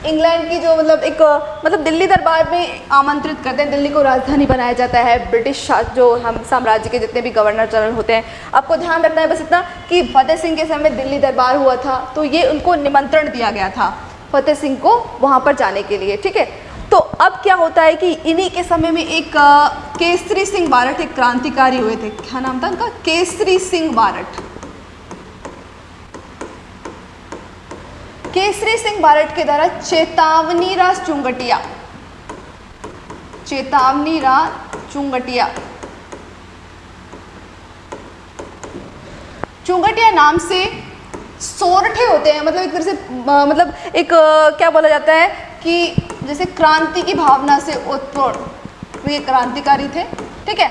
इंग्लैंड की जो मतलब एक मतलब दिल्ली दरबार में आमंत्रित करते हैं। दिल्ली को राजधानी बनाया जाता है। ब्रिटिश जो हम साम्राज्य के जितने भी गवर्नर जनरल होते हैं, आपको ध्यान रखना है बस इतना कि फतेह सिंह के समय दिल्ली दरबार हुआ था तो ये उनको निमंत्रण दिया गया था। फतेह सिंह को वहाँ पर जाने के लिए, ठीक है? तो अब क्या होता है कि इन्हीं के समय में एक केसरी सिंह बारट एक क्रांतिकारी हुए थे। क्या नाम था उनका? केसरी सिंह बारट। केसरी सिंह बारट के द्वारा चेतावनी राज चुंगटिया। चेतावनी राज चुंगटिया। चुंगटिया नाम से सोरठे होते हैं मतलब एक तरह से मतलब एक क्या बोला जाता है कि जैसे क्रांति की भावना से उत्पन्न तो ये क्रांतिकारी थे, ठीक है?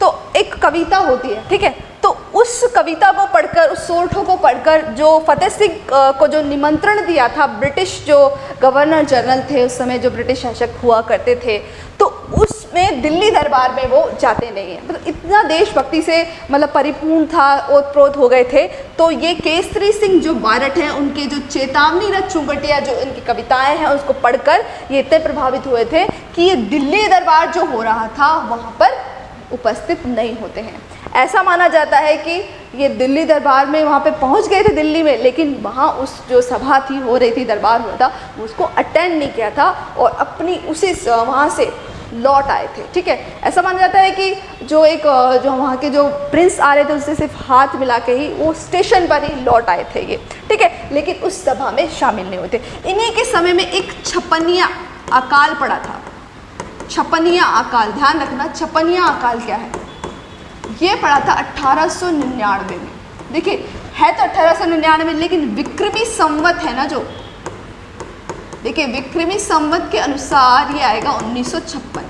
तो एक कविता होती है, ठीक है? तो उस कविता को पढ़कर, उस सोरठों को पढ़कर जो फतेह सिंह को जो निमंत्रण दिया था ब्रिटिश जो गवर्नर जनरल थे, उस समय जो ब्रिटिश शासक हुआ करते थे तो उस उसमें दिल्ली दरबार में वो जाते नहीं हैं। मतलब इतना देशभक्ति से मतलब परिपूर्ण था ओतप्रोत हो गए थे। तो ये केसरी सिंह जो बारट हैं, उनके जो चेतावनी रथ चुंगटिया, जो इनकी कविताएँ हैं, उसको पढ़कर ये इतने प्रभावित हुए थे कि ये दिल्ली दरबार जो हो रहा था, वहाँ पर उपस्थित नहीं होते हैं। ऐसा माना जाता है कि ये दिल्ली दरबार में वहाँ पे पहुँच गए थे दिल्ली में, लेकिन वहाँ उस जो सभा थी, हो रही थी, दरबार हुआ था, उसको अटेंड नहीं किया था और अपनी उसी वहाँ से लौट आए थे, ठीक है? ऐसा माना जाता है कि जो एक जो वहाँ के जो प्रिंस आ रहे थे उससे सिर्फ़ हाथ मिला के ही वो स्टेशन पर ही लौट आए थे ये, ठीक है? लेकिन उस सभा में शामिल नहीं होते इन्हीं के समय में एक छपनिया अकाल पड़ा था। छपनिया अकाल, ध्यान रखना, छपनिया अकाल क्या है? ये पड़ा था अट्ठारह में। देखिए, है तो अट्ठारह में लेकिन विक्रमी संवत है ना जो? देखिए, विक्रमी संवत के अनुसार ये आएगा उन्नीस सौ छप्पन।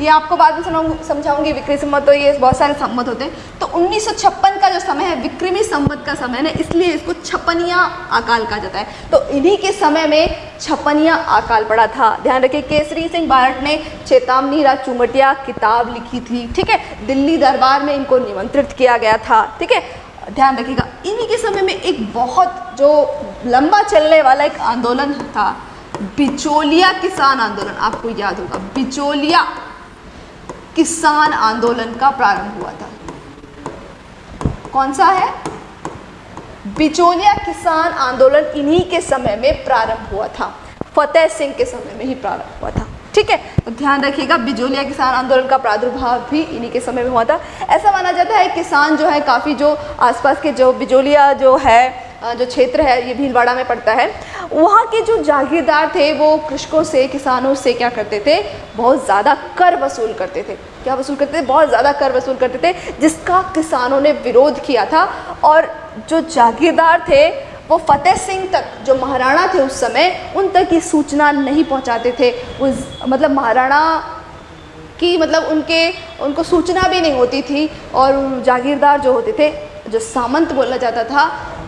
ये आपको बाद में समझाऊँगी विक्रमी संवत तो ये बहुत सारे संवत होते हैं। तो 1956 का जो समय है, विक्रमी संवत का समय है इसलिए इसको छपनिया अकाल कहा जाता है। तो इन्हीं के समय में छपनिया अकाल पड़ा था। ध्यान रखिए, केसरी सिंह भारत ने चेतावनी राज चुमटिया किताब लिखी थी, ठीक है? दिल्ली दरबार में इनको निमंत्रित किया गया था, ठीक है? ध्यान रखिएगा, इन्हीं के समय में एक बहुत जो लंबा चलने वाला एक आंदोलन था। बिचौलिया किसान आंदोलन, आपको याद होगा। बिचौलिया किसान आंदोलन का प्रारंभ हुआ था। कौन सा है? बिचौलिया किसान आंदोलन इन्हीं के समय में प्रारंभ हुआ था। फतेह सिंह के समय में ही प्रारंभ हुआ था। ठीक है तो ध्यान रखिएगा बिजोलिया किसान आंदोलन का प्रादुर्भाव भी इन्हीं के समय में हुआ था। ऐसा माना जाता है, किसान जो है, काफ़ी जो आसपास के जो बिजोलिया जो है जो क्षेत्र है, ये भीलवाड़ा में पड़ता है। वहाँ के जो जागीरदार थे, वो कृषकों से, किसानों से क्या करते थे? बहुत ज़्यादा कर वसूल करते थे। क्या वसूल करते थे? बहुत ज़्यादा कर वसूल करते थे, जिसका किसानों ने विरोध किया था। और जो जागीरदार थे, वो फतेह सिंह तक, जो महाराणा थे उस समय, उन तक ये सूचना नहीं पहुँचाते थे। उस मतलब महाराणा की मतलब उनके, उनको सूचना भी नहीं होती थी। और जागीरदार जो होते थे जो सामंत बोला जाता था,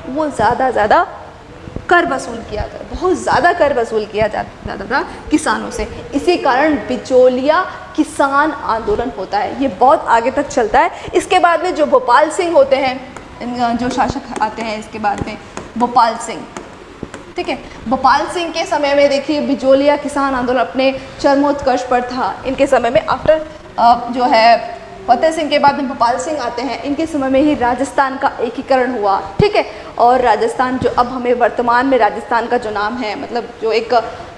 वो ज़्यादा ज़्यादा कर वसूल किया जाता बहुत ज़्यादा कर वसूल किया जाता था किसानों से। इसी कारण बिचौलिया किसान आंदोलन होता है। ये बहुत आगे तक चलता है। इसके बाद में जो भोपाल सिंह होते हैं, जो शासक आते हैं, इसके बाद में भोपाल सिंह। ठीक है? भोपाल सिंह के समय में देखिए बिजोलिया किसान आंदोलन अपने चरमोत्कर्ष पर था। इनके समय में आफ्टर जो है फतेह सिंह के बाद में भोपाल सिंह आते हैं। इनके समय में ही राजस्थान का एकीकरण हुआ, ठीक है? और राजस्थान जो अब हमें वर्तमान में राजस्थान का जो नाम है मतलब जो एक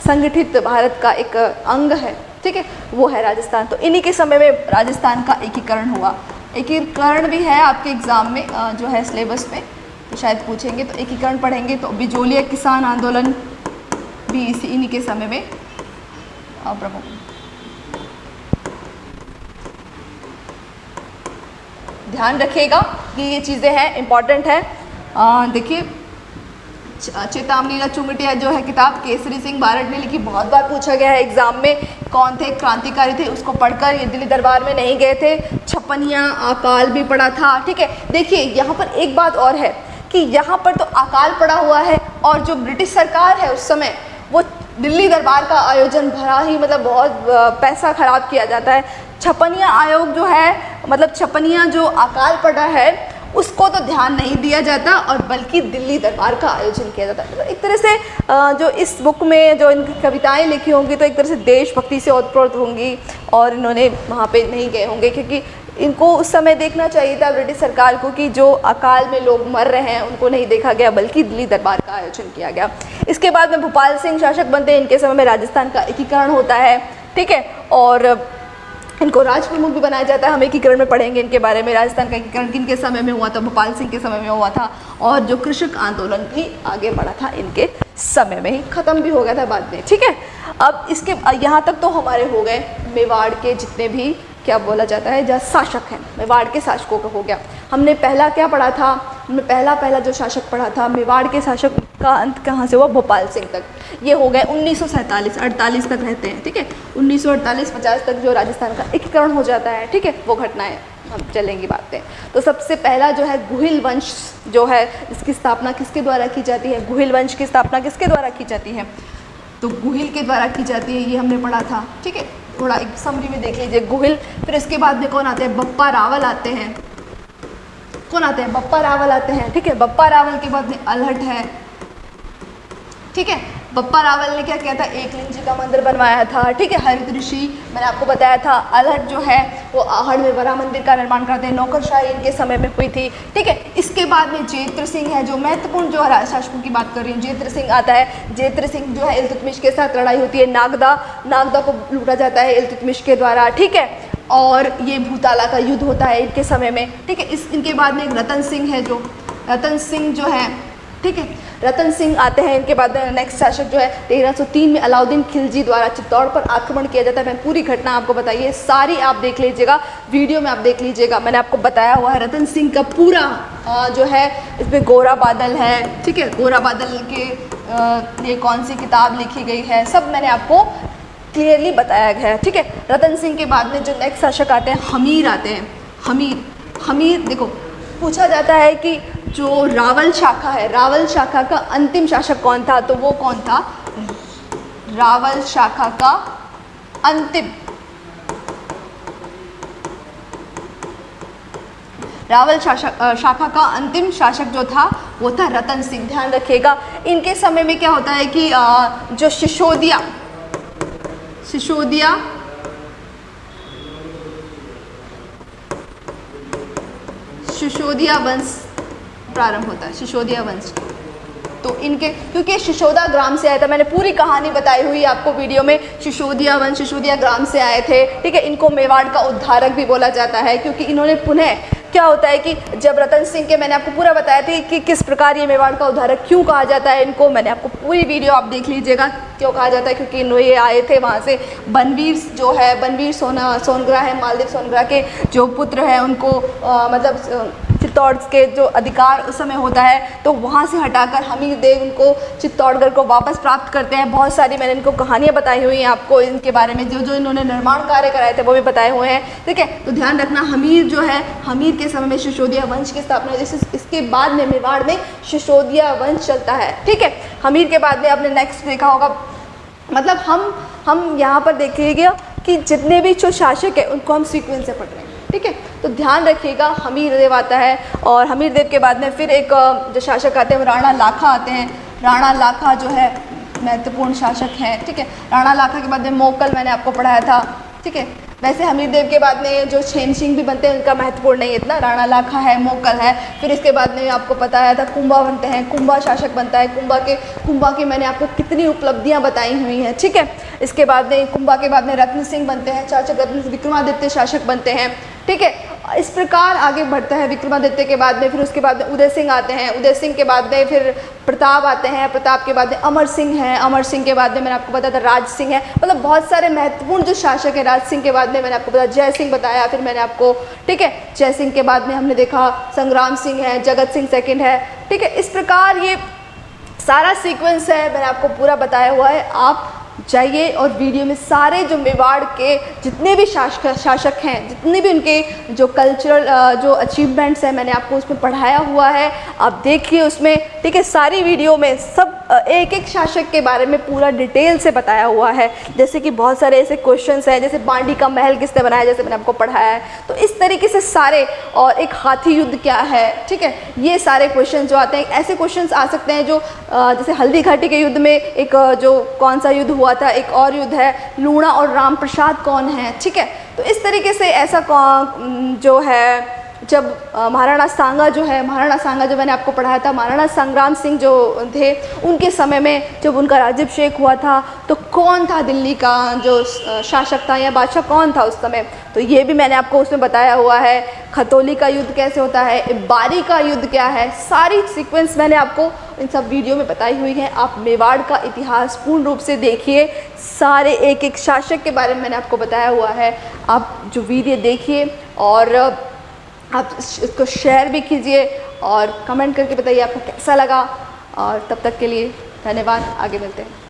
संगठित भारत का एक अंग है, ठीक है? वो है राजस्थान। तो इन्हीं के समय में राजस्थान का एकीकरण हुआ। एकीकरण भी है आपके एग्ज़ाम में जो है सिलेबस में तो शायद पूछेंगे तो एकीकरण पढ़ेंगे तो बिजोलिया किसान आंदोलन भी इसी, इन्हीं के समय में प्रमुख। ध्यान रखिएगा कि ये चीज़ें हैं इंपॉर्टेंट है। देखिए चेतावनी चुंगटिया जो है, किताब केसरी सिंह बारट ने लिखी, बहुत बार पूछा गया है एग्ज़ाम में, कौन थे? क्रांतिकारी थे, उसको पढ़कर ये दिल्ली दरबार में नहीं गए थे। छप्पनिया, अकाल भी पड़ा था, ठीक है? देखिए, यहाँ पर एक बात और है कि यहाँ पर तो अकाल पड़ा हुआ है और जो ब्रिटिश सरकार है उस समय, वो दिल्ली दरबार का आयोजन भरा ही मतलब बहुत पैसा खराब किया जाता है। छपनिया आयोग जो है मतलब छपनिया जो अकाल पड़ा है, उसको तो ध्यान नहीं दिया जाता और बल्कि दिल्ली दरबार का आयोजन किया जाता है। तो एक तरह से जो इस बुक में जो इनकी कविताएँ लिखी होंगी तो एक तरह से देशभक्ति से ओतप्रोत होंगी और इन्होंने वहाँ पे नहीं गए होंगे, क्योंकि इनको उस समय देखना चाहिए था ब्रिटिश सरकार को कि जो अकाल में लोग मर रहे हैं, उनको नहीं देखा गया, बल्कि दिल्ली दरबार का आयोजन किया गया। इसके बाद में भोपाल सिंह शासक बनते हैं, इनके समय में राजस्थान का एकीकरण होता है, ठीक है? और इनको राज प्रमुख भी बनाया जाता है। हम एकीकरण में पढ़ेंगे इनके बारे में। राजस्थान का एकीकरण किन के समय में हुआ था? भोपाल सिंह के समय में हुआ था। और जो कृषक आंदोलन भी आगे बढ़ा था, इनके समय में ही ख़त्म भी हो गया था बाद में। ठीक है? अब इसके यहाँ तक तो हमारे हो गए मेवाड़ के जितने भी क्या बोला जाता है? जहाँ शासक हैं। मेवाड़ के शासकों का हो गया। हमने पहला क्या पढ़ा था? हमने पहला पहला जो शासक पढ़ा था, मेवाड़ के शासक का अंत कहाँ से हुआ? भोपाल सिंह तक। ये हो गए उन्नीस सौ अड़तालीस तक रहते हैं, ठीक है? उन्नीस सौ अड़तालीस, पचास तक जो राजस्थान का एकीकरण हो जाता है, ठीक है? वो घटनाएँ हम चलेंगी बातें। तो सबसे पहला जो है गुहिल वंश जो है, इसकी स्थापना किसके द्वारा की जाती है? गुहिल वंश की स्थापना किसके द्वारा की जाती है? तो गुहिल के द्वारा की जाती है, ये हमने पढ़ा था, ठीक है? थोड़ा एक समरी में देख लीजिए, गोहिल। फिर इसके बाद में कौन आते हैं? बप्पा रावल आते हैं। कौन आते हैं? बप्पा रावल आते हैं, ठीक है? बप्पा रावल के बाद में अलहट है, ठीक है? बप्पा रावल ने क्या किया था? एकलिंग जी का मंदिर बनवाया था। ठीक है, हरित ऋषि, मैंने आपको बताया था, अलहट जो है, वो आहड़ में बड़ा मंदिर का निर्माण करते हैं। नौकरशाही इनके समय में हुई थी। ठीक है, इसके बाद में जेत्र सिंह है, जो महत्वपूर्ण जो शासकों की बात कर रही हूँ, जेत्र सिंह आता है। जेत्र सिंह जो है, इल्तुतमिश के साथ लड़ाई होती है। नागदा नागदा को लूटा जाता है इल्तुतमिश के द्वारा। ठीक है, और ये भूताला का युद्ध होता है इनके समय में। ठीक है, इस इनके बाद में एक रतन सिंह है जो रतन सिंह जो है ठीक है? रतन सिंह आते हैं इनके बाद नेक्स्ट शासक जो है तेरह सौ तीन में अलाउद्दीन खिलजी द्वारा चित्तौड़ पर आक्रमण किया जाता है। मैं पूरी घटना आपको बताइए सारी आप देख लीजिएगा वीडियो में आप देख लीजिएगा। मैंने आपको बताया हुआ है रतन सिंह का पूरा आ, जो है इसमें गोरा बादल है ठीक है? गोरा बादल के लिए कौन सी किताब लिखी गई है सब मैंने आपको क्लियरली बताया गया है ठीक है? रतन सिंह के बाद में जो नेक्स्ट शासक आते हैं हमीर आते हैं। हमीर हमीर देखो पूछा जाता है कि जो रावल शाखा है, रावल शाखा का अंतिम शासक कौन था? तो वो कौन था? रावल शाखा का अंतिम। रावल शाखा का अंतिम शासक जो था, वो था रतन सिंह। ध्यान रखिएगा, इनके समय में क्या होता है कि जो सिसोदिया सिसोदिया शिशोदिया वंश प्रारंभ होता है शिशोदिया वंश। तो इनके, क्योंकि शिशोदा ग्राम से आया था, मैंने पूरी कहानी बताई हुई आपको वीडियो में शिशोदिया वंश शिशोदिया ग्राम से आए थे। ठीक है, इनको मेवाड़ का उद्धारक भी बोला जाता है, क्योंकि इन्होंने पुनः क्या होता है कि जब रतन सिंह के मैंने आपको पूरा बताया था कि किस प्रकार ये मेवाड़ का उदाहरक क्यों कहा जाता है इनको मैंने आपको पूरी वीडियो आप देख लीजिएगा क्यों कहा जाता है क्योंकि इन ये आए थे वहाँ से। बनवीर जो है बनवीर सोना सोनग्रा है मालदीव सोनग्रा के जो पुत्र हैं उनको आ, मतलब चित्तौड़ के जो अधिकार उस समय होता है तो वहाँ से हटाकर हमीर देव उनको चित्तौड़गढ़ को वापस प्राप्त करते हैं। बहुत सारी मैंने इनको कहानियाँ बताई हुई हैं आपको इनके बारे में जो जो इन्होंने निर्माण कार्य कराए थे वो भी बताए हुए हैं। ठीक है तो ध्यान रखना, हमीर जो है, हमीर के समय में शिशोदिया वंश की स्थापना जैसे इसके बाद में मेवाड़ में शिशोदिया वंश चलता है। ठीक है, हमीर के बाद में आपने नेक्स्ट देखा होगा। मतलब हम हम यहाँ पर देखिएगा कि जितने भी जो शासक है, उनको हम सीक्वेंस से पढ़ रहे हैं। ठीक है? तो ध्यान रखिएगा, हमीर देव आता है और हमीर देव के बाद में फिर एक जो शासक आते हैं वो राणा लाखा आते हैं। राणा लाखा जो है, महत्वपूर्ण शासक हैं, ठीक है? राणा लाखा के बाद में मोकल मैंने आपको पढ़ाया था, ठीक है? वैसे हमीर देव के बाद में जो छेन सिंह भी बनते हैं, उनका महत्वपूर्ण नहीं इतना। राणा लाखा है, मोकल है। फिर इसके बाद में आपको पता बताया था, कुंभा बनते हैं, कुंभा शासक बनता है। कुंभा के, कुंभा की मैंने आपको कितनी उपलब्धियाँ बताई हुई हैं, ठीक है? इसके बाद में, कुंभा के बाद में रत्न सिंह बनते हैं चाचक रत्न विक्रमादित्य शासक बनते हैं, ठीक है? इस प्रकार आगे बढ़ता है विक्रमादित्य के बाद में, फिर उसके बाद में उदय सिंह आते हैं। उदय सिंह के बाद में फिर प्रताप आते हैं। प्रताप के बाद में अमर सिंह हैं। अमर सिंह के बाद में मैंने आपको बताया था राज सिंह है। मतलब बहुत सारे महत्वपूर्ण जो शासक हैं राज सिंह के बाद में मैंने आपको बताया। जय सिंह बताया, फिर मैंने आपको, ठीक है? जय सिंह के बाद में हमने देखा संग्राम सिंह है, जगत सिंह सेकेंड है, ठीक है? इस प्रकार ये सारा सीक्वेंस है, मैंने आपको पूरा बताया हुआ है। आप जाइए और वीडियो में सारे जो मेवाड़ के जितने भी शासक शासक हैं, जितने भी उनके जो कल्चरल जो अचीवमेंट्स हैं, मैंने आपको उसमें पढ़ाया हुआ है, आप देखिए उसमें। ठीक है, सारी वीडियो में सब एक एक शासक के बारे में पूरा डिटेल से बताया हुआ है। जैसे कि बहुत सारे ऐसे क्वेश्चन हैं, जैसे बांडी का महल किसने बनाया, जैसे मैंने आपको पढ़ाया है। तो इस तरीके से सारे, और एक हाथी युद्ध क्या है, ठीक है? ये सारे क्वेश्चन जो आते हैं, ऐसे क्वेश्चन आ सकते हैं जो जैसे हल्दी घाटी के युद्ध में एक जो कौन सा युद्ध हुआ था, एक और युद्ध है, लूणा और रामप्रसाद कौन है? ठीक है तो इस तरीके से ऐसा जो है जब महाराणा सांगा जो है, महाराणा सांगा जो मैंने आपको पढ़ाया था, महाराणा संग्राम सिंह जो थे, उनके समय में जब उनका राज्यभिषेक हुआ था तो कौन था दिल्ली का जो शासक था या बादशाह, कौन था उस समय? तो ये भी मैंने आपको उसमें बताया हुआ है, खतौली का युद्ध कैसे होता है बारी का युद्ध क्या है, सारी सीक्वेंस मैंने आपको इन सब वीडियो में बताई हुई है, आप मेवाड़ का इतिहास पूर्ण रूप से देखिए, सारे एक एक शासक के बारे में मैंने आपको बताया हुआ है, आप जो वीडियो देखिए, और आप इसको शेयर भी कीजिए और कमेंट करके बताइए आपको कैसा लगा। और तब तक के लिए धन्यवाद। आगे मिलते हैं।